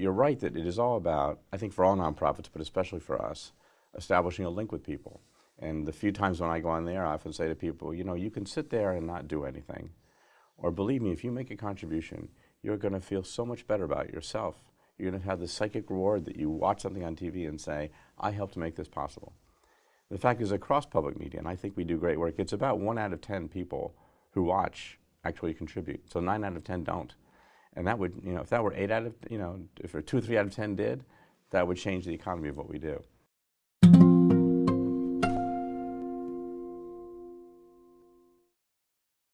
you're right that it is all about, I think for all nonprofits, but especially for us, establishing a link with people. And the few times when I go on there, I often say to people, you know, you can sit there and not do anything. Or believe me, if you make a contribution, you're going to feel so much better about yourself. You're going to have the psychic reward that you watch something on TV and say, I helped make this possible. The fact is, across public media, and I think we do great work, it's about one out of 10 people who watch actually contribute. So nine out of 10 don't. And that would, you know, if that were eight out of, you know, if two or three out of 10 did, that would change the economy of what we do.